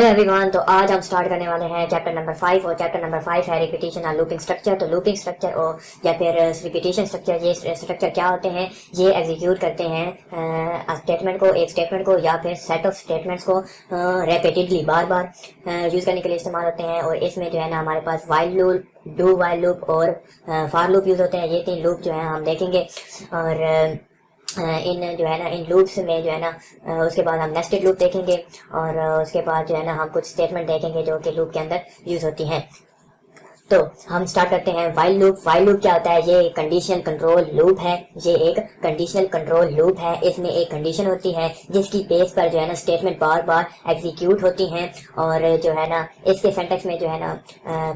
Hello every one تو آج ہم سٹارٹ کرنے والے ہیں چیپٹر نمبر فائیو اور چیپٹر نمبر فائیو ہے ریپیٹیشن اور لوپنگ سٹرکچر تو لوپنگ سٹرکچر اور یا پھر ریپیٹیشن سٹرکچر یہ سٹرکچر کیا ہوتے ہیں یہ ایگزیکیوٹ کرتے ہیں اسٹیٹمنٹ کو ایک اسٹیٹمنٹ کو یا پھر سیٹ آف اسٹیٹمنٹس کو ریپیٹیڈلی بار بار یوز کرنے کے لیے استعمال ہوتے ہیں اور اس میں جو ہے نا ہمارے پاس while loop do while loop اور فار لوپ یوز ہوتے ہیں یہ تین لوپ جو ہیں ہم دیکھیں گے اور ان جو ہے نا، ان لوپس میں جو ہے نا اس کے بعد ہم نیسٹڈ لوپ دیکھیں گے اور اس کے بعد جو ہے نا ہم کچھ اسٹیٹمنٹ دیکھیں گے جو کہ لوپ کے اندر یوز ہوتی ہیں۔ تو ہم سٹارٹ کرتے ہیں وائل لوپ وائل لوپ کیا ہوتا ہے؟ یہ کنڈیشن کنٹرول لوپ ہے۔ یہ ایک کنڈیشنل کنٹرول لوپ ہے۔ اس میں ایک کنڈیشن ہوتی ہے جس کی بیس پر جو ہے نا اسٹیٹمنٹ بار بار ایگزیکیوٹ ہوتی ہیں اور جو ہے نا اس کے سینٹیکس میں جو ہے نا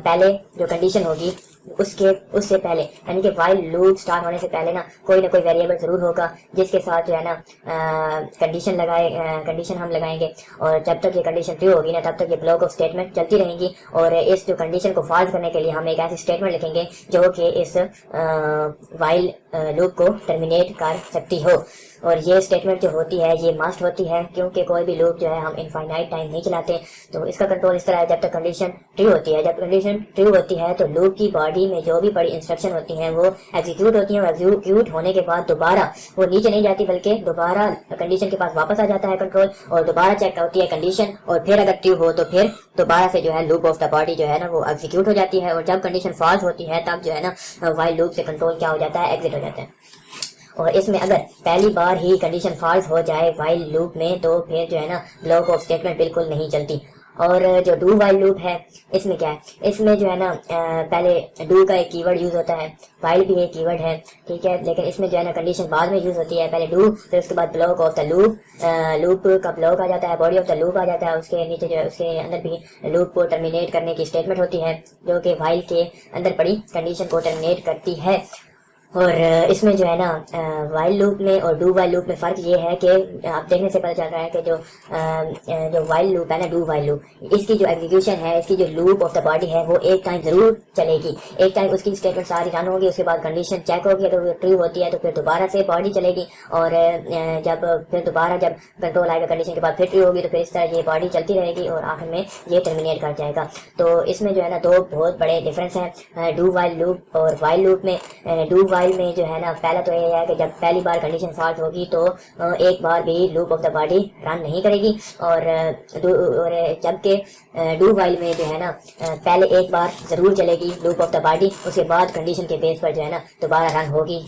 پہلے جو کنڈیشن ہوگی اس کے اس سے پہلے یعنی کہ وائل لوپ سٹارٹ ہونے سے پہلے نا، کوئی نہ کوئی ویریبل ضرور ہوگا، جس کے ساتھ جو ہے نا کنڈیشن لگائے کنڈیشن ہم لگائیں گے۔ اور جب تک یہ کنڈیشن ٹرو ہوگی نا، تب تک یہ بلاک آف اسٹیٹمنٹ چلتی رہیں گی۔ اور اس جو کنڈیشن کو فالس کرنے کے لیے ہم ایک ایسی اسٹیٹمنٹ لکھیں گے، جو کہ اس وائل لوپ کو ٹرمینیٹ کر سکتی ہو۔ اور یہ اسٹیٹمنٹ جو ہوتی ہے، یہ ماسٹ ہوتی ہے، کیونکہ کوئی بھی لوپ جو ہے ہم انفائنائٹ ٹائم نہیں چلاتے، تو اس کا کنٹرول اس طرح ہے، جب تک کنڈیشن ٹرو ہوتی ہے. جب کنڈیشن ٹرو ہوتی ہے، تو لوپ کی باڈی میں جو بھی بڑی انسٹرکشن ہوتی ہیں، وہ ایگزیکیوٹ ہوتی ہیں اور ایگزیکیوٹ ہونے کے بعد دوبارہ وہ نیچے نہیں جاتی، بلکہ دوبارہ کنڈیشن کے پاس واپس آ جاتا ہے کنٹرول اور دوبارہ چیک ہوتی ہے کنڈیشن اور پھر اگر ٹرو ہو، تو پھر دوبارہ سے جو ہے لوپ آف دا باڈی جو ہے نا وہ ایگزیکیوٹ ہو جاتی ہے اور جب کنڈیشن فالس ہوتی ہے، تب جو ہے نا وائل لوپ سے کنٹرول کیا ہو جاتا ہے ایگزٹ ہو جاتا ہے. اور اس میں اگر پہلی بار ہی کنڈیشن فالس ہو جائے وائل لوپ میں، تو پھر جو ہے نا بلاک آف اسٹیٹمنٹ بالکل نہیں چلتی۔ اور جو ڈو وائل لوپ ہے، اس میں کیا ہے؟ اس میں جو ہے نا پہلے ڈو کا ایک کی ورڈ یوز ہوتا ہے وائل بھی ایک کی ورڈ ہے، ٹھیک ہے؟ لیکن اس میں جو ہے نا کنڈیشن بعد میں یوز ہوتی ہے۔ پہلے ڈو پھر اس کے بعد block of the loop loop کا بلاک آ جاتا ہے باڈی آف دا لوپ آ جاتا ہے۔ اس کے نیچے جو ہے، اس کے اندر بھی لوپ کو ٹرمینیٹ کرنے کی اسٹیٹمنٹ ہوتی ہے، جو کہ وائل کے اندر پڑی کنڈیشن کو ٹرمینیٹ کرتی ہے۔ اور اس میں جو ہے نا وائل لوپ میں اور ڈو وائل لوپ میں فرق یہ ہے کہ آپ دیکھنے سے پتہ چل رہا ہے کہ جو جو وائل لوپ ہے نا ڈو وائل لوپ اس کی جو ایگزیکیوشن ہے، اس کی جو لوپ آف دا باڈی ہے، وہ ایک ٹائم ضرور چلے گی۔ ایک ٹائم اس کی اسٹیٹمنٹ ساری رن ہوگی، اس کے بعد کنڈیشن چیک ہوگی، اگر وہ ٹرو ہوتی ہے تو پھر دوبارہ سے باڈی چلے گی۔ اور جب پھر دوبارہ جب کنٹرول آئے گا کنڈیشن کے بعد پھر ٹرو ہوگی تو پھر اس طرح یہ باڈی چلتی رہے گی اور آخر میں یہ ٹرمینیٹ کر جائے گا۔ تو اس میں جو ہے نا، دو بہت بڑے ڈفرینس ہیں۔ ڈو وائل لوپ اور وائل لوپ میں ڈو وائل میں جو ہے نا، پہلا تو یہ ہے کہ جب پہلی بار کنڈیشن فالٹ ہوگی تو ایک بار بھی loop of the body run نہیں کرے گی۔ اور جبکہ ڈو وائل میں جو ہے نا پہلے ایک بار ضرور چلے گی لوپ آف دا باڈی اس کے بعد کنڈیشن کے بیس پر جو ہے نا دوبارہ رن ہوگی۔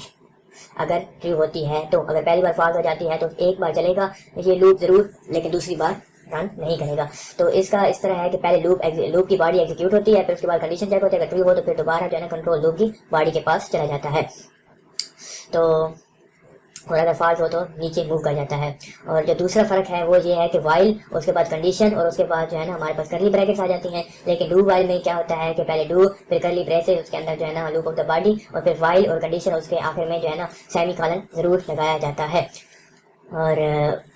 اگر ٹرو ہوتی ہے تو، اگر پہلی بار فالٹ ہو جاتی ہے تو ایک بار چلے گا، یہ لوپ ضرور، لیکن دوسری بار رن نہیں کرے گا۔ تو اس کا اس طرح ہے کہ پہلے لوپ لوپ کی باڈی ایگزیکیوٹ ہوتی ہے، پھر اس کے بعد کنڈیشن چیک ہوتی ہے۔ اگر ٹرو ہو تو پھر دوبارہ جو ہے نا کنٹرول لوپ کی باڈی کے پاس چلا جاتا ہے۔ تو اور اگر فالٹ ہو تو نیچے موو کر جاتا ہے۔ اور جو دوسرا فرق ہے وہ یہ ہے کہ وائل اس کے بعد کنڈیشن اور اس کے بعد جو ہے نا ہمارے پاس کرلی بریکٹس آ جاتی ہیں۔ لیکن ڈو وائل میں کیا ہوتا ہے کہ پہلے ڈو پھر کرلی بریس اس کے اندر جو ہے نا لوپ آف دا باڈی اور پھر وائل اور کنڈیشن اس کے آخر میں جو ہے نا سیمی کالن ضرور لگایا جاتا ہے۔ اور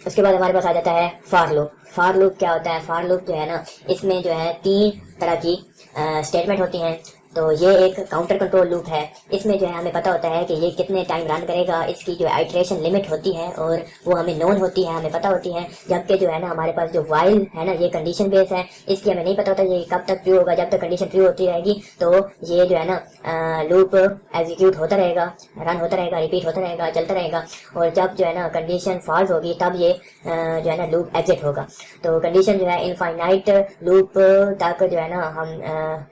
اس کے بعد ہمارے پاس آ جاتا ہے فار لوپ۔ فار لوپ کیا ہوتا ہے؟ فار لوپ جو ہے نا، اس میں جو ہے تین طرح کی اسٹیٹمنٹ ہوتی ہیں۔ تو یہ ایک کاؤنٹر کنٹرول لوپ ہے۔ اس میں جو ہے ہمیں پتہ ہوتا ہے کہ یہ کتنے ٹائم رن کرے گا۔ اس کی جو آئٹریشن لمٹ ہوتی ہے اور وہ ہمیں نون ہوتی ہے، ہمیں پتہ ہوتی ہے۔ جبکہ جو ہے نا ہمارے پاس جو وائل ہے نا، یہ کنڈیشن بیس ہے۔ اس کی ہمیں نہیں پتہ ہوتا یہ کب تک ٹرو ہوگا۔ جب تک کنڈیشن ٹرو ہوتی رہے گی، تو یہ جو ہے نا لوپ ایگزیکیوٹ ہوتا رہے گا رن ہوتا رہے گا ریپیٹ ہوتا رہے گا، چلتا رہے گا۔ اور جب جو ہے نا کنڈیشن فالس ہوگی، تب یہ جو ہے نا لوپ ایگزٹ ہوگا۔ تو کنڈیشن جو ہے انفائنائٹ لوپ تک جو ہے نا ہم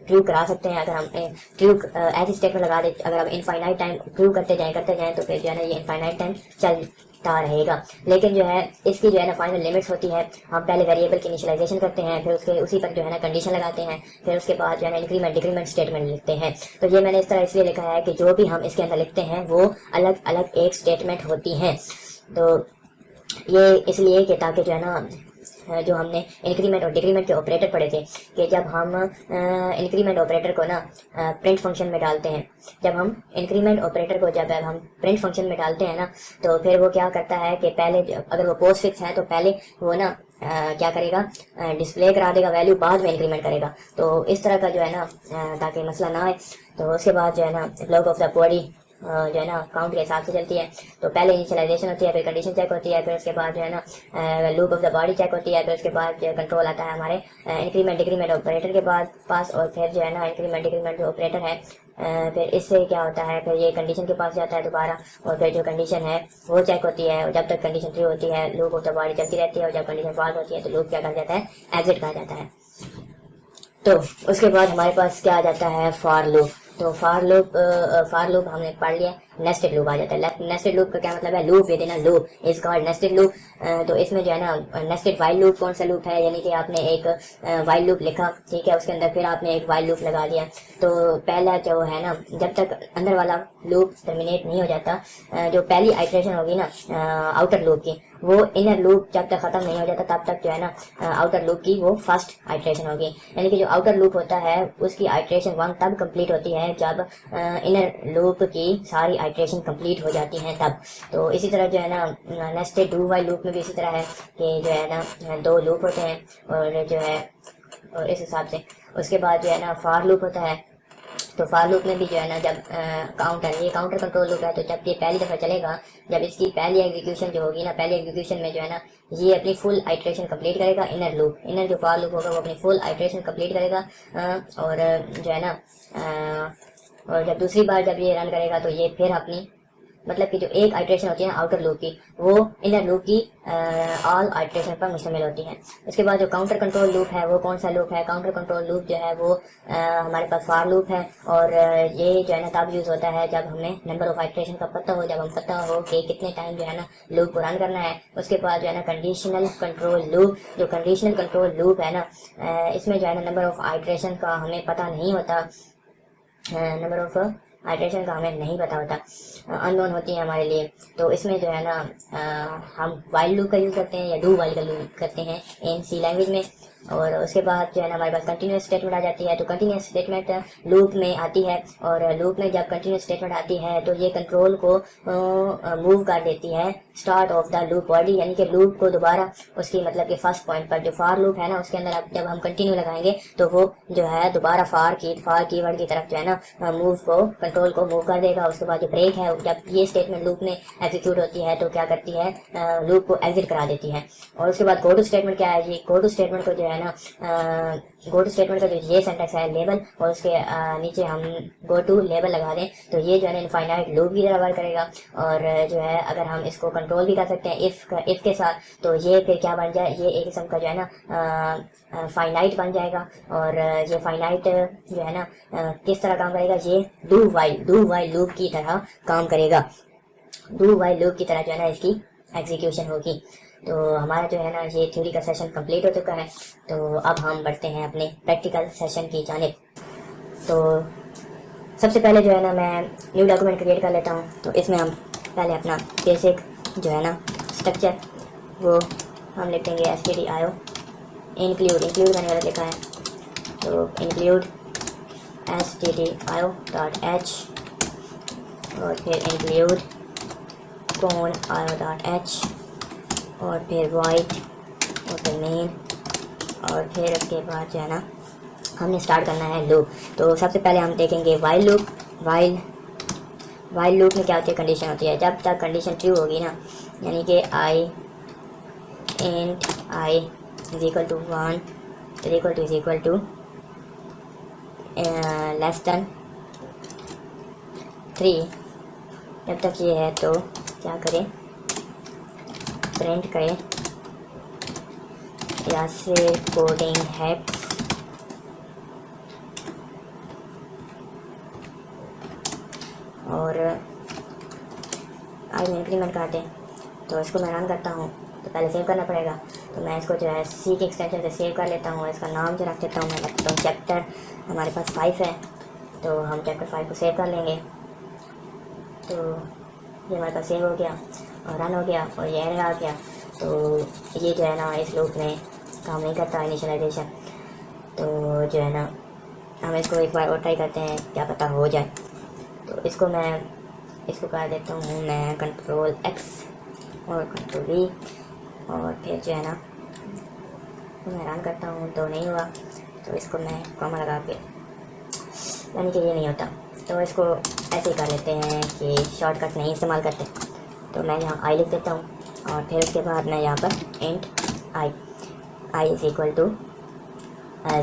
ٹرو کرا سکتے ہیں۔ اگر ہم سکتے ہیں ٹرو ایسی اسٹیٹمنٹ لگا دے، اگر ہم انفائنائٹ ٹائم ٹرو کرتے جائیں کرتے جائیں تو پھر جو ہے نا یہ انفائنائٹ ٹائم چلتا رہے گا۔ لیکن جو ہے، اس کی جو ہے نا فائنل لمٹس ہوتی ہے، ہم پہلے ویریبل کی انیشلائزیشن کرتے ہیں، پھر اس کے، اسی پر جو ہے نا کنڈیشن لگاتے ہیں، پھر اس کے بعد جو ہے نا انکریمنٹ ڈیکریمنٹ اسٹیٹمنٹ لکھتے ہیں۔ تو یہ میں نے اس طرح اس لیے لکھا ہے کہ جو بھی ہم اس کے اندر لکھتے ہیں، وہ الگ الگ ایک اسٹیٹمنٹ ہوتی ہیں۔ تو یہ اس لیے کہ تاکہ جو ہے نا جو ہم نے انکریمنٹ اور ڈیکریمنٹ کے آپریٹر پڑھے تھے کہ جب ہم انکریمنٹ آپریٹر کو نا پرنٹ فنکشن میں ڈالتے ہیں، جب ہم انکریمنٹ آپریٹر کو، جب ہم پرنٹ فنکشن میں ڈالتے ہیں نا، تو پھر وہ کیا کرتا ہے کہ پہلے اگر وہ پوسٹ فکس ہے تو پہلے وہ نا کیا کرے گا ڈسپلے کرا دے گا ویلیو بعد میں انکریمنٹ کرے گا۔ تو اس طرح کا جو ہے نا تاکہ مسئلہ نہ آئے۔ تو اس کے بعد جو ہے نا بلاک آف دا باڈی جو ہے نا کاؤنٹ کے حساب سے چلتی ہے۔ تو پہلے انیشلائزیشن ہوتی ہے، پھر کنڈیشن چیک ہوتی ہے، پھر اس کے بعد جو ہے نا loop of the body check ہوتی ہے، پھر اس کے بعد جو کنٹرول آتا ہے ہمارے انکریمنٹ ڈکریمنٹ آپریٹر کے بعد پاس اور پھر جو ہے نا انکریمنٹ ڈکریمنٹ جو آپریٹر ہے پھر اس سے کیا ہوتا ہے، پھر یہ کنڈیشن کے پاس جاتا ہے دوبارہ اور پھر جو کنڈیشن ہے وہ چیک ہوتی ہے۔ جب تک کنڈیشن ٹری ہوتی ہے لوپ آف دا باڈی چلتی رہتی ہے اور جب کنڈیشن پاس ہوتی ہے تو لوپ کیا کہا جاتا ہے ایگزٹ کہا جاتا ہے۔ تو اس کے بعد ہمارے پاس کیا آ جاتا ہے فار لوپ تو فار لوپ فار لوپ ہم نے پڑھ لیا نیسٹڈ لوپ آ جاتا ہے۔ نیسٹڈ لوپ کا کیا مطلب ہے؟ Loop within loop is called nested loop تو اس میں جو ہے نا نیسٹڈ وائل لوپ کون سا لوپ ہے؟ یعنی کہ آپ نے ایک وائل لوپ لکھا، ٹھیک ہے؟ اس کے اندر پھر آپ نے ایک وائل لوپ لگا دیا تو پہلا جو ہے نا، جب تک اندر والا لوپ ٹرمینیٹ نہیں ہو جاتا جو پہلی آئٹریشن ہوگی نا آؤٹر لوپ کی وہ انر لوپ جب تک ختم نہیں ہو جاتا، تب تک جو ہے نا آؤٹر لوپ کی وہ فرسٹ آئٹریشن ہوگی۔ یعنی کہ جو آؤٹر لوپ ہوتا ہے، اس کی آئٹریشن ون تب کمپلیٹ ہوتی ہے، جب انر لوپ کی ساری آئٹریشن کمپلیٹ ہو جاتی ہیں تب۔ تو اسی طرح جو ہے نا نیسٹ ڈو وائی لوپ میں بھی اسی طرح ہے کہ جو ہے نا، دو لوپ ہوتے ہیں اور جو ہے، اور اس حساب سے۔ اس کے بعد جو ہے نا فار لوپ ہوتا ہے تو فار لوپ میں بھی جو ہے نا جب کاؤنٹر یہ کاؤنٹر کنٹرول لوپ ہے تو جب یہ پہلی دفعہ چلے گا، جب اس کی پہلی ایگزیکیوشن جو ہوگی نا، پہلی ایگزیکیوشن میں جو ہے نا یہ اپنی فل آئٹریشن کمپلیٹ کرے گا انر لوپ انر جو فار لوپ ہوگا وہ اپنی فل آئٹریشن کمپلیٹ کرے گا اور جو ہے نا اور جب دوسری بار جب یہ رن کرے گا تو یہ پھر اپنی مطلب کہ جو ایک آئٹریشن ہوتی ہے آؤٹر لوپ کی، وہ انر لوپ کی آل آئٹریشن پر مشتمل ہوتی ہے اس کے بعد جو کاؤنٹر کنٹرول لوپ ہے، وہ کون سا لوپ ہے؟ کاؤنٹر کنٹرول لوپ جو ہے، وہ ہمارے پاس فار لوپ ہے۔ اور یہ جو ہے نا تب یوز ہوتا ہے جب ہمیں نمبر آف آئٹریشن کا پتہ ہو، جب ہم پتہ ہو کہ کتنے ٹائم جو ہے نا لوپ کو رن کرنا ہے۔ اس کے بعد جو ہے نا کنڈیشنل کنٹرول لوپ جو کنڈیشنل کنٹرول لوپ ہے نا اس میں جو ہے نا نمبر آف آئٹریشن کا ہمیں پتہ نہیں ہوتا۔ نمبر آف ہائیڈریشن کا ہمیں نہیں پتا ہوتا ان نون ہوتی ہیں ہمارے لیے۔ تو اس میں جو ہے نا ہم وائلڈ لوپ کا یوز کرتے ہیں یا ڈو وائلڈ کا یوز کرتے ہیں ان سی لینگویج میں۔ اور اس کے بعد جو ہے نا ہمارے پاس کنٹینیوس اسٹیٹمنٹ آ جاتی ہے، تو کنٹینیوس اسٹیٹمنٹ لوپ میں آتی ہے اور لوپ میں جب کنٹینیوس اسٹیٹمنٹ آتی ہے تو یہ کنٹرول کو موو کر دیتی ہے start of the loop body یعنی کہ لوپ کو دوبارہ اس کی مطلب کہ فرسٹ پوائنٹ پر جو فار لوپ ہے نا، اس کے اندر اب جب ہم کنٹینیو لگائیں گے تو وہ جو ہے دوبارہ فار کی فار کی ورڈ کی طرف جو ہے نا موو کو کنٹرول کو موو کر دے گا۔ اس کے بعد جو بریک ہے، جب یہ اسٹیٹمنٹ لوپ میں ایگزیکیوٹ ہوتی ہے تو کیا کرتی ہے؟ لوپ کو ایگزٹ کرا دیتی ہے۔ اور اس کے بعد کوڈو اسٹیٹمنٹ کیا ہے یہ کوڈو اسٹیٹمنٹ کو جو ہے نا گو ٹو اسٹیٹمنٹ کا جو یہ سینٹیکس ہے لیبل اور اس کے نیچے ہم گو ٹو لیبل لگا دیں تو یہ جو ہے نا انفائنائٹ لوپ بھی ورک کرے گا اور جو ہے اگر ہم اس کو کنٹرول بھی کر سکتے ہیں اف اف کے ساتھ تو یہ پھر کیا بن جائے، یہ ایک قسم کا جو ہے نا فائنائٹ بن جائے گا اور یہ فائنائٹ جو ہے نا کس طرح کام کرے گا، یہ do while do while loop کی طرح کام کرے گا۔ ڈو وائل لوپ کی طرح جو ہے نا اس کی ایگزیکیوشن ہوگی۔ تو ہمارا جو ہے نا، یہ تھیوری کا سیشن کمپلیٹ ہو چکا ہے۔ تو اب ہم بڑھتے ہیں اپنے پریکٹیکل سیشن کی جانب۔ تو سب سے پہلے جو ہے نا، میں نیو ڈاکومنٹ کریٹ کر لیتا ہوں۔ تو اس میں ہم پہلے اپنا بیسک جو ہے نا اسٹرکچر وہ ہم لکھیں گے S T D I O include include کرنے والا لکھا ہے۔ تو include S T D I O dot H اور پھر انکلیوڈ کون آئی او ڈاٹ ایچ اور پھر وائٹ اور پھر مین اور پھر اس کے بعد جو ہے نا ہم نے اسٹارٹ کرنا ہے لوپ تو سب سے پہلے ہم دیکھیں گے while loop while while loop میں کیا ہوتی ہے؟ کنڈیشن ہوتی ہے. جب تک کنڈیشن ٹرو ہوگی نا یعنی کہ I int I is equal to one is equal to is equal to less than three جب تک یہ ہے تو کیا کریں؟ پرنٹ کریں یا سے کوڈنگ ہیپ اور آج میں انکریمنٹ کر دیں تو اس کو میں رن کرتا ہوں تو پہلے سیو کرنا پڑے گا تو میں اس کو جو ہے سی کی ایکسٹینشن سے سیو کر لیتا ہوں اس کا نام جو رکھ دیتا ہوں میں رکھتا ہوں چیپٹر ہمارے پاس فائیو ہے تو ہم چیپٹر فائیو کو سیو کر لیں گے تو یہ ہمارے پاس سیو ہو گیا رن ہو گیا اور یہ ایرر آ گیا تو یہ جو ہے نا، اس لوپ میں کام نہیں کرتا انیشلائزیشن تو جو ہے نا، ہم اس کو ایک بار اور ٹرائی کرتے ہیں، کیا پتہ ہو جائے۔ تو اس کو میں، اس کو کر دیتا ہوں، میں کنٹرول ایکس اور کنٹرول وی اور پھر جو ہے نا، میں رن کرتا ہوں، تو نہیں ہوا۔ تو اس کو میں کاما لگا کے یعنی کہ یہ نہیں ہوتا۔ تو اس کو ایسے ہی کر لیتے ہیں کہ شارٹ کٹ نہیں استعمال کرتے۔ تو میں یہاں آئی لکھ دیتا ہوں اور پھر اس کے بعد میں یہاں پر int I I is equal to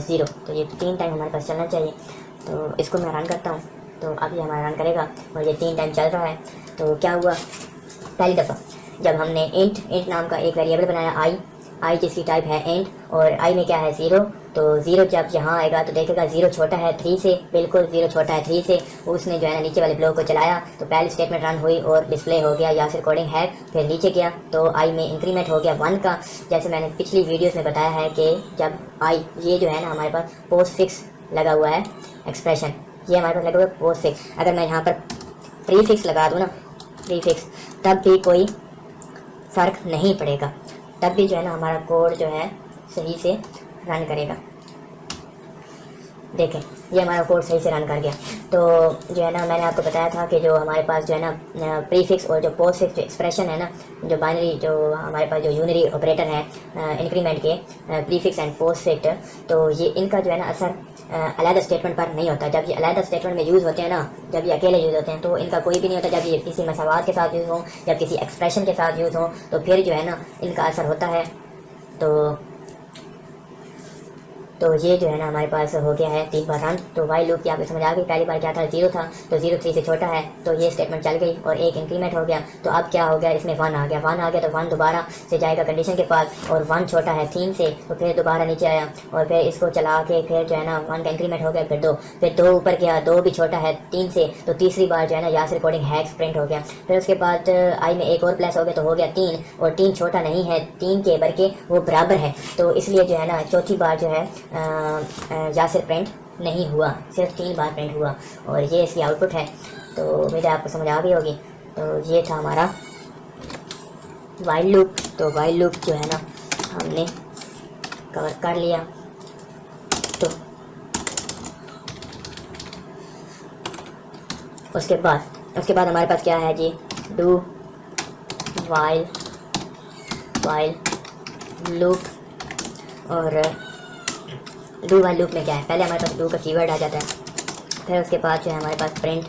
zero تو یہ تین ٹائم ہمارے پاس چلنا چاہیے۔ تو اس کو میں رن کرتا ہوں۔ تو اب یہ ہمارا رن کرے گا اور یہ تین ٹائم چل رہا ہے۔ تو کیا ہوا؟ پہلی دفعہ جب ہم نے انٹ انٹ نام کا ایک ویریبل بنایا آئی آئی جس کی ٹائپ ہے اینڈ اور آئی میں کیا ہے؟ زیرو تو زیرو جب یہاں آئے گا تو دیکھے گا زیرو چھوٹا ہے تھری سے، بالکل زیرو چھوٹا ہے تھری سے۔ اس نے جو ہے نا نیچے والے بلاک کو چلایا تو پہلی اسٹیٹمنٹ رن ہوئی اور ڈسپلے ہو گیا، یا پھر کوڈنگ ہے، پھر نیچے گیا۔ تو آئی میں انکریمنٹ ہو گیا ون کا۔ جیسے میں نے پچھلی ویڈیوز میں بتایا ہے کہ جب آئی یہ جو ہے نا ہمارے پاس پوسٹ فکس لگا ہوا ہے ایکسپریشن یہ ہمارے پاس لگا ہوا ہے پوسٹ فکس اگر میں یہاں پر پری فکس لگا دوں نا پری فکس تب بھی کوئی فرق نہیں پڑے گا۔ تب بھی جو ہے نا ہمارا کوڈ جو ہے صحیح سے رن کرے گا۔ دیکھیں، یہ ہمارا کوڈ صحیح سے رن کر گیا۔ تو جو ہے نا، میں نے آپ کو بتایا تھا کہ جو ہمارے پاس جو ہے نا پری فکس اور جو پوسٹ فکس جو ایکسپریشن ہے نا، جو بائنری جو ہمارے پاس جو یونری آپریٹر ہے انکریمنٹ کے prefix and postfix تو یہ ان کا جو ہے نا اثر علیحدہ اسٹیٹمنٹ پر نہیں ہوتا۔ جب یہ علیحدہ اسٹیٹمنٹ میں یوز ہوتے ہیں نا، جب یہ اکیلے یوز ہوتے ہیں، تو ان کا کوئی بھی نہیں ہوتا۔ جب یہ کسی مساوات کے ساتھ یوز ہوں، جب کسی ایکسپریشن کے ساتھ یوز ہوں، تو پھر جو ہے نا، ان کا اثر ہوتا ہے۔ تو تو یہ جو ہے نا ہمارے پاس ہو گیا ہے تین بار رن تو وائی لوپ کی آپ کو سمجھ آ گئی پہلی بار کیا تھا؟ زیرو تھا، تو زیرو تھری سے چھوٹا ہے، تو یہ اسٹیٹمنٹ چل گئی اور ایک انکریمنٹ ہو گیا۔ تو اب کیا ہو گیا؟ اس میں ون آ گیا۔ ون آ گیا تو ون دوبارہ سے جائے گا کنڈیشن کے پاس اور ون چھوٹا ہے تین سے، تو پھر دوبارہ نیچے آیا اور پھر اس کو چلا کے پھر جو ہے نا ون کا انکریمنٹ ہو گیا، پھر دو۔ پھر دو اوپر گیا، دو بھی چھوٹا ہے تین سے، تو تیسری بار جو ہے نا یاسر کوڈنگ ہیکس پرنٹ ہو گیا۔ پھر اس کے بعد آئی میں ایک اور پلس ہو گیا تو ہو گیا تین اور تین چھوٹا نہیں ہے، تین کے بلکہ وہ برابر ہے۔ تو اس لیے جو ہے نا چوتھی بار جو ہے یاسر پرنٹ نہیں ہوا، صرف تین بار پرنٹ ہوا اور یہ اس کی آؤٹ پٹ ہے۔ تو امید آپ کو سمجھ آ گئی ہوگی۔ تو یہ تھا ہمارا وائلڈ لوپ تو وائلڈ لوپ جو ہے نا، ہم نے کور کر لیا۔ تو اس کے بعد، اس کے بعد ہمارے پاس کیا ہے جی؟ ڈو وائل وائل لوپ اور ڈو وائل لوپ میں کیا ہے؟ پہلے ہمارے پاس ڈو کا کی ورڈ آ جاتا ہے، پھر اس کے بعد جو ہے ہمارے پاس پرنٹ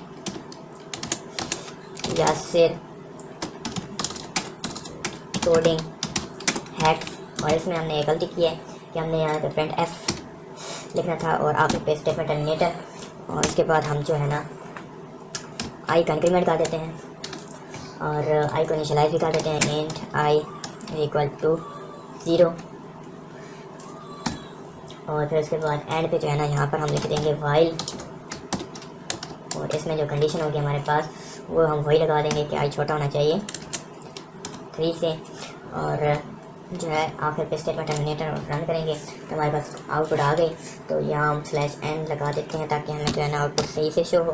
یاسر کوڈنگ ہیکس اور اس میں ہم نے ایک غلطی کی ہے کہ ہم نے یہاں پہ پرنٹ ایف لکھنا تھا اور آپ پہ اسٹیٹمنٹ ٹرمینیٹر اور اس کے بعد ہم جو ہے نا آئی کا انکریمنٹ کر دیتے ہیں، اور آئی کو انیشلائز بھی کر دیتے ہیں اینٹ آئی ایکول ٹو زیرو اور پھر اس کے بعد اینڈ پہ جو ہے نا یہاں پر ہم لکھ دیں گے وائل اور اس میں جو کنڈیشن ہوگی ہمارے پاس، وہ ہم وہی لگا دیں گے کہ آئی چھوٹا ہونا چاہیے. تھری سے. اور جو ہے آخر پہ اسٹیٹمنٹ ٹرمینیٹر رن کریں گے، تو ہمارے پاس آؤٹ پٹ آ گئی. تو یہاں ہم سلیش اینڈ لگا دیتے ہیں تاکہ ہمیں جو ہے نا آؤٹ پٹ صحیح سے شو ہو.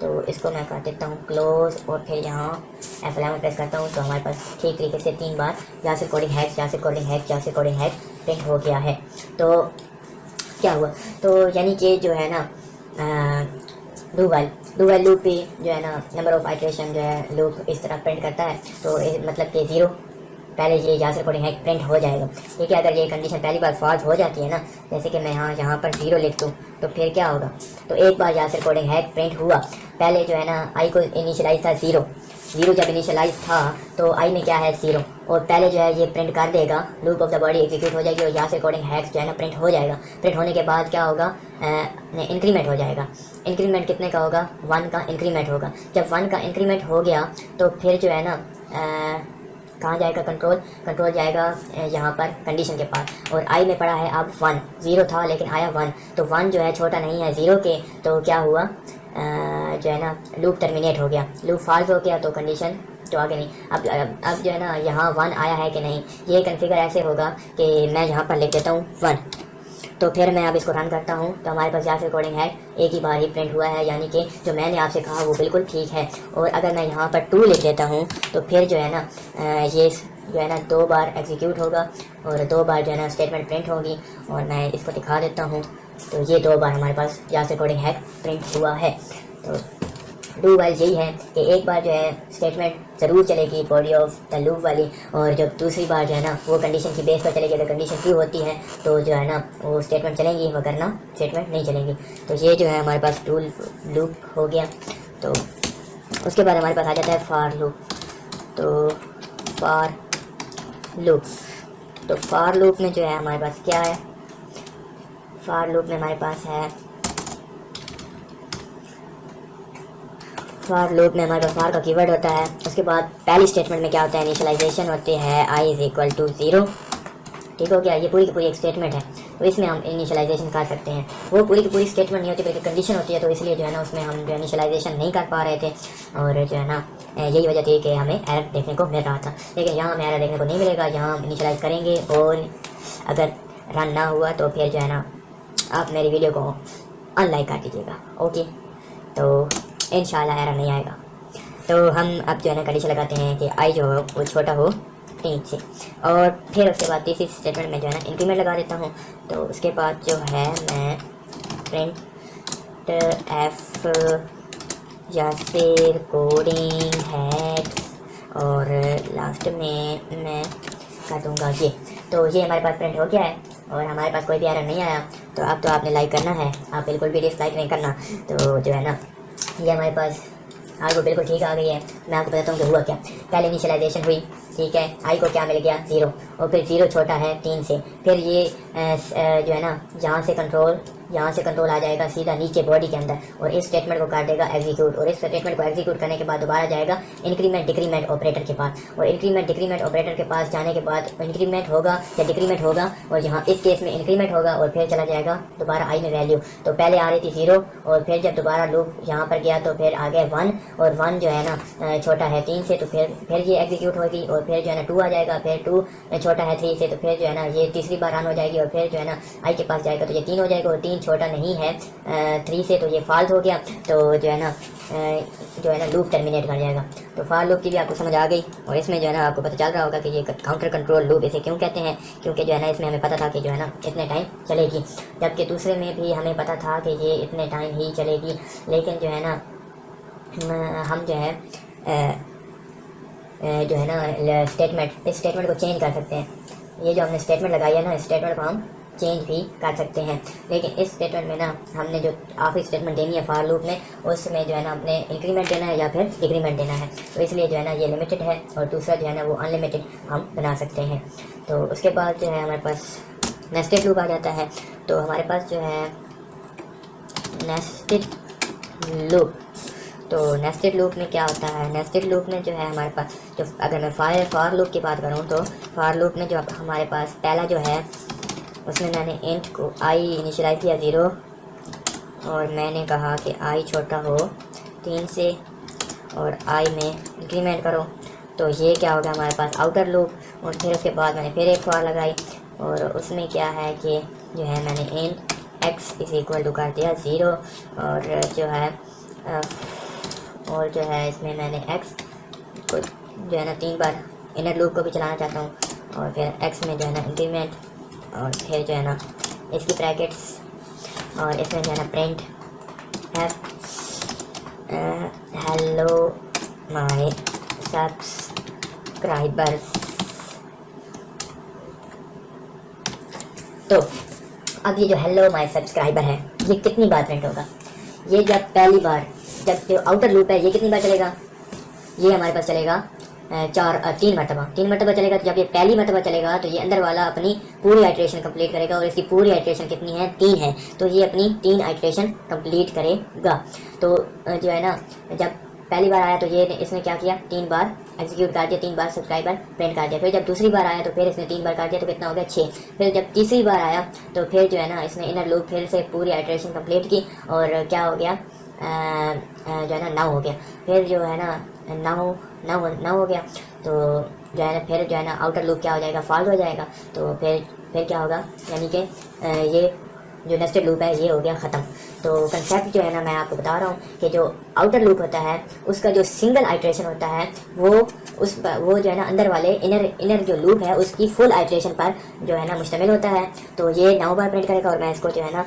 تو اس کو میں کر دیتا ہوں کلوز اور پھر یہاں ایف الیون پریس کرتا ہوں، تو ہمارے پاس ٹھیک طریقے سے تین بار جہاں سے کوڈنگ ہیک جہاں سے کوڈنگ ہیک جہاں سے کوڈنگ ہیک پرنٹ ہو گیا ہے. تو کیا ہوا؟ تو یعنی کہ جو ہے نا do while do while loop بھی جو ہے نا نمبر آف آئٹریشن جو ہے لوپ اس طرح پرنٹ کرتا ہے۔ تو مطلب کہ زیرو پہلے یہ جہاں سے کوڈنگ ہیک پرنٹ ہو جائے گا۔ ٹھیک ہے، اگر یہ کنڈیشن پہلی بار فالس ہو جاتی ہے نا، جیسے کہ میں یہاں یہاں پر زیرو لکھ دوں، تو پھر کیا ہوگا؟ تو ایک بار یہاں سے کوڈنگ ہیک پرنٹ ہوا۔ پہلے جو ہے نا آئی کو انیشلائز تھا زیرو زیرو جب انیشلائز تھا، تو آئی میں کیا ہے؟ زیرو اور پہلے جو ہے یہ پرنٹ کر دے گا۔ Loop of the body execute ہو جائے گی اور یہاں سے کوڈنگ ہیکس جو ہے نا پرنٹ ہو جائے گا۔ پرنٹ ہونے کے بعد کیا ہوگا؟ انکریمنٹ ہو جائے گا۔ انکریمنٹ کتنے کا ہوگا؟ ون کا انکریمنٹ ہوگا۔ جب ون کا انکریمنٹ ہو گیا تو پھر جو ہے نا کہاں جائے گا کنٹرول کنٹرول جائے گا یہاں پر کنڈیشن کے پاس۔ اور آئی میں پڑا ہے اب ون زیرو تھا لیکن آیا ون تو ون جو ہے چھوٹا نہیں ہے زیرو کے۔ تو کیا ہوا؟ جو ہے نا لوپ ٹرمینیٹ ہو گیا۔ لوپ فالٹ ہو گیا تو کنڈیشن تو آگے نہیں۔ اب اب جو ہے نا، یہاں ون آیا ہے کہ نہیں، یہ کنفیگر ایسے ہوگا کہ میں یہاں پر لکھ دیتا ہوں ون تو پھر میں اب اس کو رن کرتا ہوں۔ تو ہمارے پاس یہاں ریکارڈنگ ہے۔ ایک ہی بار ہی پرنٹ ہوا ہے یعنی کہ جو میں نے آپ سے کہا وہ بالکل ٹھیک ہے۔ اور اگر میں یہاں پر ٹو لکھ دیتا ہوں، تو پھر جو ہے نا یہ جو ہے نا، دو بار ایگزیکیوٹ ہوگا۔ اور دو بار جو ہے نا اسٹیٹمنٹ پرنٹ ہوگی۔ اور میں اس کو دکھا دیتا ہوں۔ تو یہ دو بار ہمارے پاس یہاں ریکارڈنگ ہے پرنٹ ہوا ہے۔ تو ڈو وائل یہی ہے کہ ایک بار جو ہے اسٹیٹمنٹ ضرور چلے گی باڈی آف دا لوپ والی اور جب دوسری بار جو ہے نا وہ کنڈیشن کی بیس پر چلے گی، اگر کنڈیشن ٹرو ہوتی ہے تو جو ہے نا وہ اسٹیٹمنٹ چلیں گی، مگر نا اسٹیٹمنٹ نہیں چلیں گی۔ تو یہ جو ہے ہمارے پاس ٹول لوپ ہو گیا۔ تو اس کے بعد ہمارے پاس آ جاتا ہے فار لوپ تو فار لوپ تو فار لوپ میں جو ہے ہمارے پاس کیا ہے؟ فار لوپ میں ہمارے پاس ہے فار لوپ میں ہمارے پاس فار کا کی ورڈ ہوتا ہے اس کے بعد پہلی اسٹیٹمنٹ میں کیا ہوتا ہے انیشلائزیشن ہوتی ہے I is equal to zero ٹھیک ہو گیا یہ پوری کی پوری ایک اسٹیٹمنٹ ہے تو اس میں ہم انیشلائزیشن کر سکتے ہیں وہ پوری کی پوری اسٹیٹمنٹ نہیں ہوتی بلکہ کنڈیشن ہوتی ہے تو اس لیے جو ہے نا اس میں ہم جو انیشلائزیشن نہیں کر پا رہے تھے اور جو ہے نا یہی وجہ تھی کہ ہمیں ایرر دیکھنے کو مل رہا تھا لیکن یہاں ہمیں ایرر دیکھنے کو نہیں ملے گا یہاں ہم انیشلائز کریں گے اور اگر رن نہ ہوا تو پھر جو ہے نا آپ میری ویڈیو کو ان لائک کر دیجیے گا اوکے تو ان شاء اللہ ایرر نہیں آئے گا۔ تو ہم اب جو ہے نا کنڈیشن لگاتے ہیں کہ آئی جو ہو وہ چھوٹا ہو، تین سے۔ اور پھر اس کے بعد تیسری اسٹیٹمنٹ میں جو ہے نا انکریمنٹ لگا دیتا ہوں۔ تو اس کے بعد جو ہے میں پرنٹ ایف یا پھر کوڈنگ ہیڈس اور لاسٹ میں میں کر دوں گا یہ۔ تو یہ ہمارے پاس پرنٹ ہو گیا ہے اور ہمارے پاس کوئی بھی ایرر نہیں آیا۔ تو اب تو آپ نے لائک کرنا ہے۔ آپ بالکل بھی ڈس لائک نہیں کرنا۔ تو جو ہے نا یہ ہمارے پاس۔ آئی کو بالکل ٹھیک آ گئی ہے۔ میں آپ کو بتاتا ہوں کہ ہوا کیا۔ پہلے انیشلائزیشن ہوئی، ٹھیک ہے۔ آئی کو کیا مل گیا؟ زیرو۔ اور پھر زیرو چھوٹا ہے تین سے۔ پھر یہ جو ہے نا جہاں سے کنٹرول یہاں سے کنٹرول آ جائے گا سیدھا نیچے باڈی کے اندر اور اس اسٹیٹمنٹ کو کر دے گا ایگزیکیوٹ اور اس اسٹیٹمنٹ کو ایگزیکیوٹ کرنے کے بعد دوبارہ جائے گا انکریمنٹ ڈکریمنٹ آپریٹر کے پاس اور انکریمنٹ ڈکریمنٹ آپریٹر کے پاس جانے کے بعد انکریمنٹ ہوگا یا ڈکریمنٹ ہوگا اور یہاں اس کیس میں انکریمنٹ ہوگا اور پھر چلا جائے گا دوبارہ آئی میں ویلیو تو پہلے آ رہی تھی زیرو اور پھر جب دوبارہ لوپ یہاں پر گیا تو پھر آ گیا ون اور ون جو ہے نا چھوٹا ہے تین سے تو پھر پھر یہ ایگزیکیوٹ ہوگی اور پھر جو ہے نا ٹو آ جائے گا، پھر ٹو چھوٹا ہے تھری سے تو پھر جو ہے نا یہ تیسری بار رن ہو جائے گی اور پھر جو ہے نا آئی کے پاس جائے گا، تو یہ تین ہو جائے گا اور تین چھوٹا نہیں ہے۔ تھری سے تو یہ فالت ہو گیا، تو جو ہے نا جو ہے نا لوپ ٹرمینیٹ کر جائے گا۔ تو فال لوپ کی بھی آپ کو سمجھ آ گئی اور اس میں جو ہے نا آپ کو پتہ چل رہا ہوگا کہ یہ کاؤنٹر کنٹرول لوپ اسے کیوں کہتے ہیں؟ کیونکہ جو ہے نا اس میں ہمیں پتہ تھا کہ جو ہے نا اتنے ٹائم چلے گی۔ جبکہ دوسرے میں بھی ہمیں پتہ تھا کہ یہ اتنے ٹائم ہی چلے گی۔ لیکن جو ہے نا، ہم جو ہے جو ہے نا اسٹیٹمنٹ اس اسٹیٹمنٹ کو چینج کر سکتے ہیں۔ یہ جو ہم نے اسٹیٹمنٹ لگائی ہے نا اسٹیٹمنٹ کو ہم چینج بھی کر سکتے ہیں۔ لیکن اس اسٹیٹمنٹ میں نا، ہم نے جو آخری اسٹیٹمنٹ دینی ہے فار لوپ میں، اس میں جو ہے نا اپنے انکریمنٹ دینا ہے یا پھر ڈگریمنٹ دینا ہے۔ تو اس لیے جو ہے نا، یہ لمیٹڈ ہے اور دوسرا جو ہے نا، وہ ان لمیٹڈ ہم بنا سکتے ہیں۔ تو اس کے بعد جو ہے، ہمارے پاس نیسٹڈ لوپ آ جاتا ہے۔ تو ہمارے پاس جو ہے نیسٹڈ لوپ تو نیسٹڈ لوپ میں کیا ہوتا ہے؟ نیسٹڈ لوپ میں جو ہے ہمارے پاس جو اگر میں فائر فار لوپ کی بات کروں تو فار لوپ میں جو ہمارے پاس پہلا جو ہے، اس میں میں نے انٹ کو آئی انیشلائز کیا زیرو اور میں نے کہا کہ آئی چھوٹا ہو تین سے اور آئی میں انکریمنٹ کرو۔ تو یہ کیا ہوگا ہمارے پاس آؤٹر لوپ اور پھر اس کے بعد میں نے پھر ایک فار لگائی اور اس میں کیا ہے کہ جو ہے میں نے int X is equal to کر دیا زیرو اور جو ہے اور جو ہے اس میں میں نے ایکس کو جو ہے نا تین بار انر لوپ کو بھی چلانا چاہتا ہوں اور پھر ایکس میں جو ہے نا انکریمنٹ اور پھر جو ہے نا اس کی پریکٹس اور اس میں جو ہے نا پرنٹ ہیلو مائی سبسکرائبر تو اب یہ جو ہیلو مائی سبسکرائبر ہے، یہ کتنی بار پرنٹ ہوگا؟ یہ جب پہلی بار جب جو آؤٹر لوپ ہے، یہ کتنی بار چلے گا؟ یہ ہمارے پاس چلے گا چار تین مرتبہ۔ تین مرتبہ چلے گا تو جب یہ پہلی مرتبہ چلے گا تو یہ اندر والا اپنی پوری آئٹریشن کمپلیٹ کرے گا اور اس کی پوری آئٹریشن کتنی ہے؟ تین ہے۔ تو یہ اپنی تین آئٹریشن کمپلیٹ کرے گا۔ تو جو ہے نا، جب پہلی بار آیا تو یہ اس نے کیا کیا؟ تین بار ایگزیکیوٹ کر دیا، تین بار سبسکرائبر پرنٹ کر دیا۔ پھر جب دوسری بار آیا تو پھر اس نے تین بار کر دیا تو کتنا ہو گیا؟ چھ۔ پھر جب تیسری بار آیا تو پھر جو ہے نا، اس نے انر لوپ پھر سے پوری آئٹریشن کمپلیٹ کی اور کیا ہو گیا؟ جو ہے نا نو ہو گیا پھر جو ہے نا نو نو نو ہو گیا تو جو ہے نا پھر جو ہے نا آؤٹر لوپ کیا ہو جائے گا فالٹ ہو جائے گا تو پھر پھر کیا ہوگا یعنی کہ یہ جو نیسٹڈ لوپ ہے، یہ ہو گیا ختم۔ تو کنسیپٹ جو ہے نا میں آپ کو بتا رہا ہوں کہ جو آؤٹر لوپ ہوتا ہے، اس کا جو سنگل آئٹریشن ہوتا ہے، وہ اس وہ جو ہے نا اندر والے انر انر جو لوپ ہے، اس کی فل آئٹریشن پر جو ہے نا مشتمل ہوتا ہے۔ تو یہ نو بار پرنٹ کرے گا اور میں اس کو جو ہے نا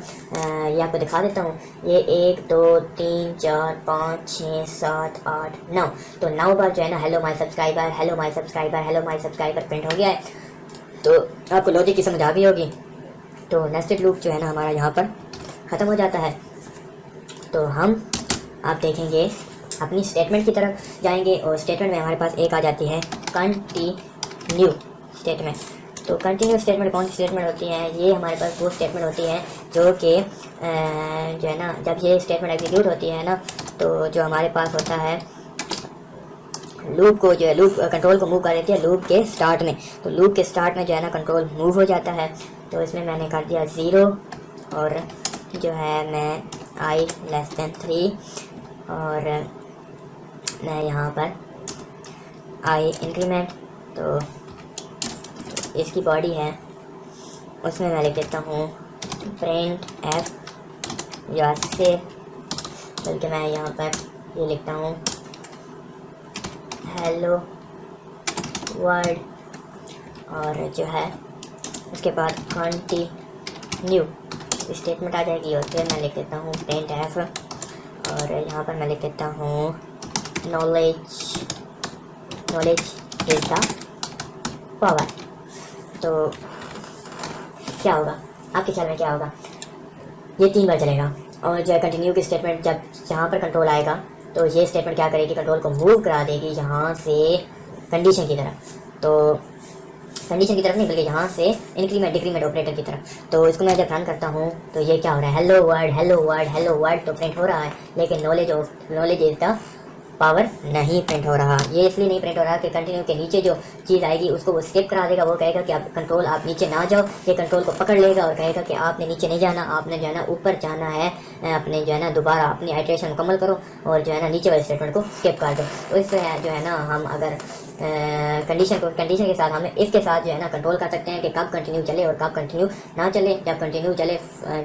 یہ آپ کو دکھا دیتا ہوں۔ یہ ایک، دو، تین، چار، پانچ، چھ، سات، آٹھ، نو۔ تو نو بار جو ہے نا hello my subscriber hello my subscriber hello my subscriber print ہو گیا ہے۔ تو آپ کو لوجک کی سمجھ آ گئی ہوگی۔ تو نیسٹڈ لوپ جو ہے نا ہمارا یہاں پر ختم ہو جاتا ہے۔ تو ہم آپ دیکھیں گے، اپنی اسٹیٹمنٹ کی طرف جائیں گے اور اسٹیٹمنٹ میں ہمارے پاس ایک آ جاتی ہے کنٹینیو اسٹیٹمنٹ تو کنٹینیو اسٹیٹمنٹ کون سی اسٹیٹمنٹ ہوتی ہیں یہ ہمارے پاس وہ اسٹیٹمنٹ ہوتی ہیں جو کہ جو ہے نا، جب یہ اسٹیٹمنٹ ایگزیکیوٹ ہوتی ہے نا، تو جو ہمارے پاس ہوتا ہے لوپ کو جو ہے لوپ کنٹرول کو موو کر دیتی ہے لوپ کے سٹارٹ میں۔ تو لوپ کے سٹارٹ میں جو ہے نا کنٹرول موو ہو جاتا ہے۔ تو اس میں میں نے کر دیا زیرو اور جو ہے میں آئی لیس دین تھری اور میں یہاں پر آئی انکریمنٹ تو اس کی باڈی ہے۔ اس میں میں لکھ دیتا ہوں پرنٹ ایف یا سے بلکہ میں یہاں پر یہ لکھتا ہوں۔ ہیلو ورڈ اور جو ہے اس کے بعد کنٹینیو اسٹیٹمنٹ آ جائے گی اور پھر میں لکھ دیتا ہوں پینٹ ایف اور یہاں پر میں لکھ دیتا ہوں knowledge knowledge is the power تو کیا ہوگا؟ آپ کے خیال میں کیا ہوگا؟ یہ تین بار چلے گا اور جو ہے کنٹینیو کی اسٹیٹمنٹ جب جہاں پر کنٹرول آئے گا تو یہ اسٹیٹمنٹ کیا کرے گی؟ کنٹرول کو موو کرا دے گی یہاں سے کنڈیشن کی طرف. تو کنڈیشن کی طرف نہیں، بلکہ یہاں سے انکریمنٹ ڈیکریمنٹ آپریٹر کی طرف۔ تو اس کو میں جب رن کرتا ہوں، تو یہ کیا ہو رہا ہے؟ Hello word hello word hello word تو پرنٹ ہو رہا ہے، لیکن knowledge of knowledge is the power نہیں پرنٹ ہو رہا یہ اس لیے نہیں پرنٹ ہو رہا کہ کنٹینیو کے نیچے جو چیز آئے گی اس کو وہ اسکپ کرا دے گا وہ کہے گا کہ آپ کنٹرول آپ نیچے نہ جاؤ یہ کنٹرول کو پکڑ لے گا اور کہے گا کہ آپ نے نیچے نہیں جانا آپ نے جو ہے نا اوپر جانا ہے اپنے جو ہے نا دوبارہ اپنی ہائیڈریشن مکمل کرو اور جو ہے نا نیچے والے اسٹیٹمنٹ کو اسکپ کر دو تو اس سے جو ہے نا ہم اگر کنڈیشن کو کنڈیشن کے ساتھ ہمیں اس کے ساتھ جو ہے نا کنٹرول کر سکتے ہیں کہ کب کنٹینیو چلے اور کب کنٹینیو نہ چلے جب کنٹینیو چلے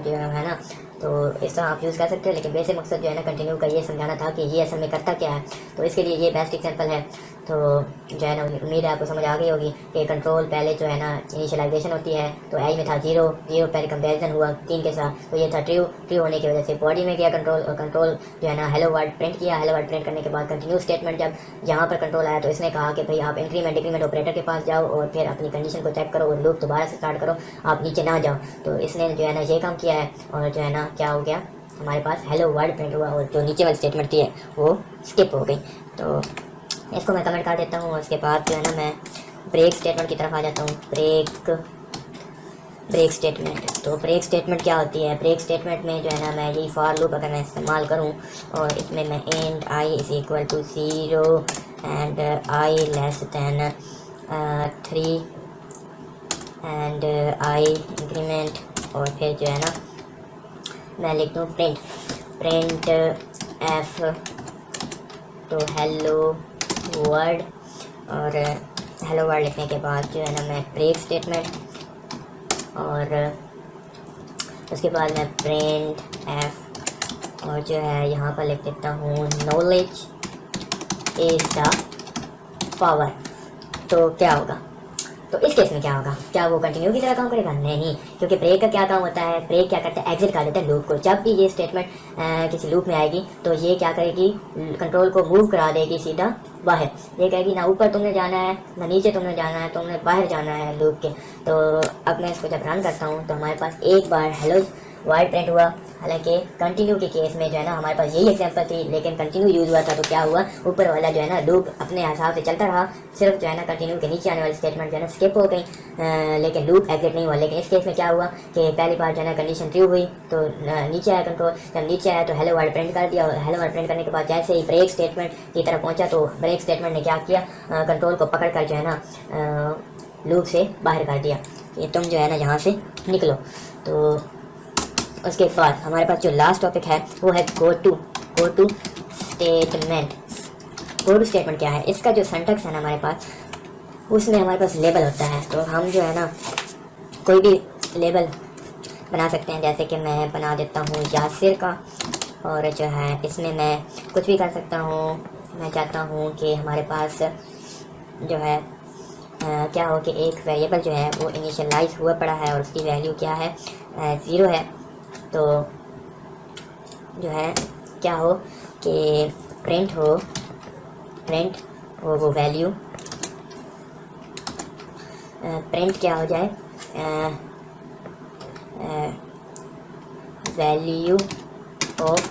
جو ہے نا تو اس طرح آپ یوز کر سکتے ہیں، لیکن بیسک مقصد جو ہے نا کنٹینیو کا یہ سمجھانا تھا کہ یہ اصل میں کرتا کیا ہے۔ تو اس کے لیے یہ بیسٹ ایگزامپل ہے۔ تو جو ہے نا، امید ہے آپ کو سمجھ آ گئی ہوگی کہ کنٹرول پہلے جو ہے نا انیشلائزیشن ہوتی ہے، تو آئی میں تھا زیرو زیرو پہلے کمپیریزن ہوا تین کے ساتھ، تو یہ تھا ٹریو ٹریو ہونے کی وجہ سے باڈی میں گیا کنٹرول اور کنٹرول جو ہے نا ہیلو ورڈ پرنٹ کیا ہیلو ورڈ پرنٹ کرنے کے بعد کنٹینیو اسٹیٹمنٹ جب یہاں پر کنٹرول آیا تو اس نے کہا کہ بھائی آپ انکریمنٹ انکریمنٹ آپریٹر کے پاس جاؤ اور پھر اپنی کنڈیشن کو چیک کرو اور لوپ دوبارہ سے اسٹارٹ کرو، آپ نیچے نہ جاؤ۔ تو اس نے جو ہے نا یہ کام کیا ہے اور جو ہے نا کیا ہو گیا، ہمارے پاس ہیلو ورڈ پرنٹ ہوا اور جو نیچے والی اسٹیٹمنٹ تھی ہے وہ اسکپ ہو گئی۔ تو اس کو میں کمنٹ کر دیتا ہوں اس کے بعد جو ہے نا میں بریک اسٹیٹمنٹ کی طرف آ جاتا ہوں. بریک بریک اسٹیٹمنٹ تو بریک اسٹیٹمنٹ کیا ہوتی ہے؟ بریک اسٹیٹمنٹ میں جو ہے نا میں یہی فار لوپ اگر میں استعمال کروں اور اس میں میں and I is equal to zero and I less than three and I increment اور پھر جو ہے نا میں لکھ دوں پرنٹ پرنٹ ایف تو ہیلو ورڈ اور ہیلو ورڈ لکھنے کے بعد جو ہے نا میں بریک اسٹیٹمنٹ اور اس کے بعد میں پرنٹ ایف اور جو ہے یہاں پر لکھ دیتا ہوں نالج از دا پاور تو کیا ہوگا؟ تو اس کیس میں کیا ہوگا کیا وہ کنٹینیو کی طرح کام کرے گا نہیں کیونکہ بریک کا کیا کام ہوتا ہے بریک کیا کرتا ہے ایگزٹ کر دیتا ہے لوپ کو جب بھی یہ اسٹیٹمنٹ کسی لوپ میں آئے گی تو یہ کیا کرے گی کنٹرول کو موو کرا دے گی سیدھا باہر یہ کہے گی نہ اوپر تم نے جانا ہے نہ نیچے تم نے جانا ہے تم نے باہر جانا ہے لوپ کے تو اب میں اس کو جب رن کرتا ہوں تو ہمارے پاس ایک بار ہیلو وائٹ پرنٹ ہوا حالانکہ کنٹینیو کے کیس میں جو ہے نا ہمارے پاس یہی ایگزامپل تھی لیکن کنٹینیو یوز ہوا تھا تو کیا ہوا اوپر والا جو ہے نا لوپ اپنے حساب سے چلتا رہا صرف جو ہے نا کنٹینیو کے نیچے آنے والی اسٹیٹمنٹ جو ہے نا اسکپ ہو گئی لیکن لوپ ایگزٹ نہیں ہوا لیکن اس کیس میں کیا ہوا کہ پہلی بار جو ہے نا کنڈیشن ٹریو ہوئی تو نیچے آیا کنٹرول جب نیچے آیا تو ہیلو ورڈ پرنٹ کر دیا اور ہیلو ورڈ پرنٹ کرنے کے بعد جیسے ہی بریک اسٹیٹمنٹ کی طرف پہنچا تو بریک اسٹیٹمنٹ نے کیا کیا کنٹرول کو پکڑ کر جو ہے نا لوپ سے باہر کر دیا کہ تم جو ہے نا یہاں سے نکلو تو اس کے بعد ہمارے پاس جو لاسٹ ٹاپک ہے وہ ہے go to go to statement go to statement کیا ہے؟ اس کا جو سینٹیکس ہے نا ہمارے پاس، اس میں ہمارے پاس لیبل ہوتا ہے۔ تو ہم جو ہے نا کوئی بھی لیبل بنا سکتے ہیں، جیسے کہ میں بنا دیتا ہوں یاسر کا، اور جو ہے اس میں میں کچھ بھی کر سکتا ہوں۔ میں چاہتا ہوں کہ ہمارے پاس جو ہے کیا ہو کہ ایک ویریبل جو ہے وہ انیشلائز ہوا پڑا ہے اور اس کی ویلیو کیا ہے؟ زیرو ہے۔ تو جو ہے کیا ہو کہ پرنٹ ہو پرنٹ ہو وہ ویلیو پرنٹ کیا ہو جائے value of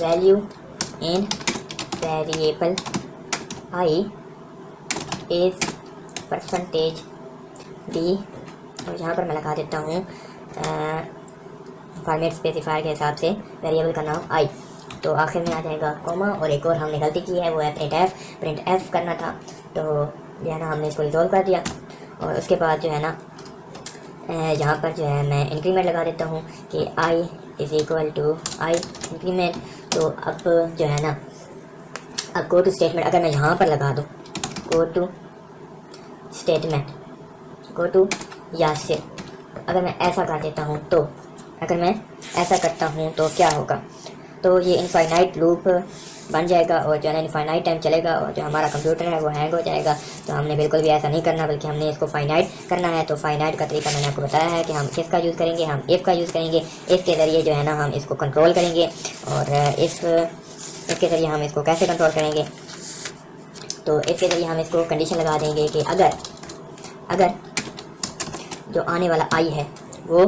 value in variable I is percentage d اور یہاں پر میں لگا دیتا ہوں فارمیٹ اسپیسیفائر کے حساب سے ویریبل کا نام آئی تو آخر میں آ جائے گا کوما اور ایک اور ہم نے غلطی کی ہے، وہ ہے پرنٹ ایف پرنٹ ایف کرنا تھا، تو جو ہے نا، ہم نے اس کو ریزولو کر دیا۔ اور اس کے بعد جو ہے نا یہاں پر جو ہے، میں انکریمنٹ لگا دیتا ہوں کہ I is equal to I increment تو اب جو ہے نا، اب گو ٹو اسٹیٹمنٹ اگر میں یہاں پر لگا دوں go to statement go to یا صرف اگر میں ایسا کر دیتا ہوں تو اگر میں ایسا کرتا ہوں تو کیا ہوگا تو یہ انفائنائٹ لوپ بن جائے گا اور جو ہے نا انفائنائٹ ٹائم چلے گا اور جو ہمارا کمپیوٹر ہے وہ ہینگ ہو جائے گا تو ہم نے بالکل بھی ایسا نہیں کرنا بلکہ ہم نے اس کو فائنائٹ کرنا ہے تو فائنائٹ کا طریقہ میں نے آپ کو بتایا ہے کہ ہم کس کا یوز کریں گے ہم ایف کا یوز کریں گے ایف کے ذریعے جو ہے نا ہم اس کو کنٹرول کریں گے اور اس اس کے ذریعے ہم اس کو کیسے کنٹرول کریں گے تو اس کے ذریعے ہم اس کو کنڈیشن لگا دیں گے کہ اگر اگر جو آنے والا آئی ہے، وہ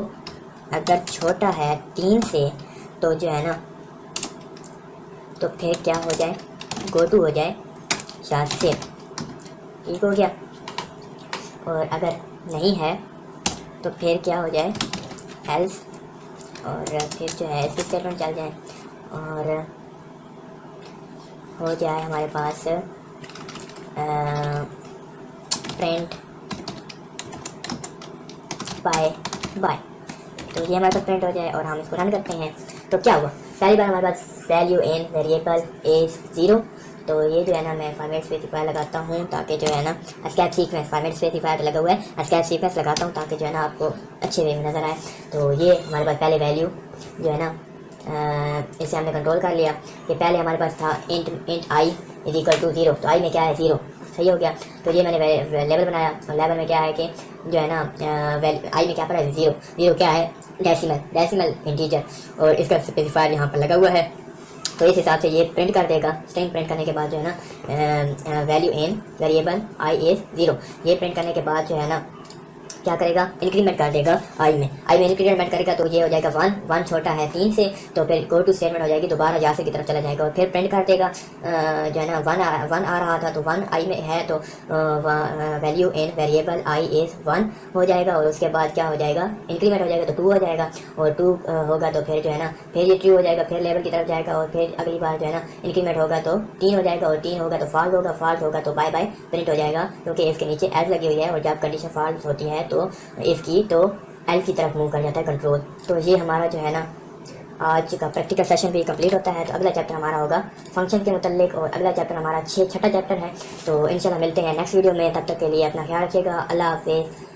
اگر چھوٹا ہے تین سے تو جو ہے نا، تو پھر کیا ہو جائے؟ گو ٹو ہو جائے یا صرف ٹھیک ہو گیا۔ اور اگر نہیں ہے تو پھر کیا ہو جائے؟ ایلس اور پھر جو ہے ایس اسٹیٹمنٹ چل جائے۔ اور ہو جائے ہمارے پاس پرنٹ بائے بائے تو یہ ہمارے پاس پرنٹ ہو جائے اور ہم اس کو رن کرتے ہیں۔ تو کیا ہوا؟ پہلی بار ہمارے پاس value in variable is zero تو یہ جو ہے نا میں فارمیٹ اسپیسیفائی لگاتا ہوں تاکہ جو ہے نا اسکیپ سیکوینس فارمیٹ اسپیسیفائی لگا ہوا ہے۔ اسکیپ سیکوینس لگاتا ہوں تاکہ جو ہے نا آپ کو اچھے وے میں نظر آئے۔ تو یہ ہمارے پاس پہلے ویلیو جو ہے نا اسے ہم نے کنٹرول کر لیا۔ کہ پہلے ہمارے پاس تھا int int I is equal to zero تو آئی میں کیا ہے؟ زیرو صحیح ہو گیا تو یہ میں نے لیبل بنایا اور لیبل میں کیا ہے کہ جو ہے نا آئی میں کیا پڑا ہے زیرو زیرو کیا ہے ڈیسیمل ڈیسیمل انٹیجر اور اس کا اسپیسیفائر یہاں پر لگا ہوا ہے تو اس حساب سے یہ پرنٹ کر دے گا اسٹرنگ پرنٹ کرنے کے بعد جو ہے نا value in variable I is zero یہ پرنٹ کرنے کے بعد جو ہے نا کیا کرے گا؟ انکریمنٹ کر دے گا آئی میں۔ آئی میں انکریمنٹ کرے گا تو یہ ہو جائے گا ون۔ ون چھوٹا ہے تین سے، تو پھر گو ٹو اسٹیٹمنٹ ہو جائے گی، دوبارہ جاسے کی طرف چلا جائے گا اور پھر پرنٹ کر دے گا۔ جو ہے نا، ون ون آ رہا تھا تو ون آئی میں ہے تو value in variable I is one ہو جائے گا اور اس کے بعد کیا ہو جائے گا؟ انکریمنٹ ہو جائے گا تو ٹو ہو جائے گا۔ اور ٹو ہوگا تو پھر جو ہے نا، پھر یہ ٹرو ہو جائے گا، پھر لیول کی طرف جائے گا اور پھر اگلی بار جو ہے نا انکریمنٹ ہوگا تو تین ہو جائے گا اور تین ہوگا تو فالٹ ہوگا فالٹ ہوگا تو بائی بائی پرنٹ ہو جائے گا۔ کیونکہ اس کے نیچے ایز لگی ہوئی ہے اور جب کنڈیشن فالٹ ہوتی ہے تو اس کی تو ایل کی طرف موو کر جاتا ہے کنٹرول تو یہ ہمارا جو ہے نا، آج کا پریکٹیکل سیشن بھی کمپلیٹ ہوتا ہے، تو اگلا چیپٹر ہمارا ہوگا فنکشن کے متعلق اور اگلا چیپٹر ہمارا چھ چھٹا چیپٹر ہے۔ تو انشاءاللہ ملتے ہیں نیکسٹ ویڈیو میں، تب تک کے لیے اپنا خیال رکھیے گا۔ اللہ حافظ۔